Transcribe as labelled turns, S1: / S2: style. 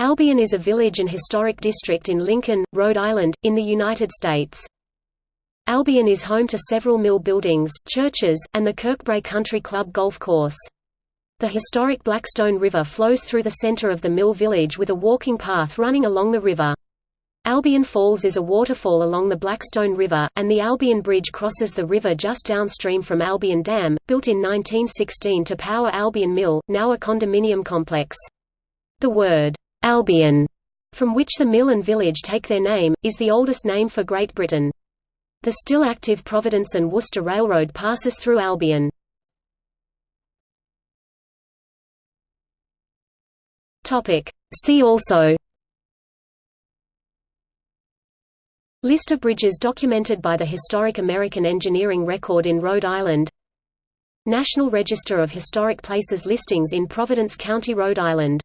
S1: Albion is a village and historic district in Lincoln, Rhode Island, in the United States. Albion is home to several mill buildings, churches, and the Kirkbrae Country Club golf course. The historic Blackstone River flows through the center of the mill village with a walking path running along the river. Albion Falls is a waterfall along the Blackstone River, and the Albion Bridge crosses the river just downstream from Albion Dam, built in 1916 to power Albion Mill, now a condominium complex. The word Albion, from which the mill and village take their name, is the oldest name for Great Britain. The still active Providence and Worcester Railroad passes through Albion. See also List of bridges documented by the Historic American Engineering Record in Rhode Island National Register of Historic Places listings in Providence County, Rhode Island